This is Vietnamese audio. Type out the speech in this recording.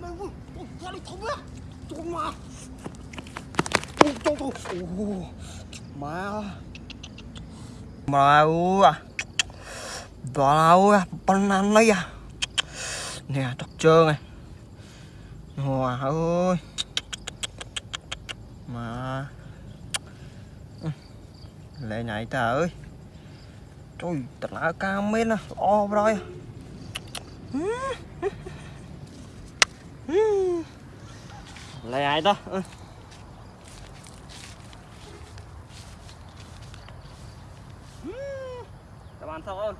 mày ui ui ra đi không á tôi mà ui tôi tôi ui à lấy à nè trật trơn này hòa ơi mà lệ này ta ơi trời thật là cao mến à o rồi lệ ai ta các bạn sao ơn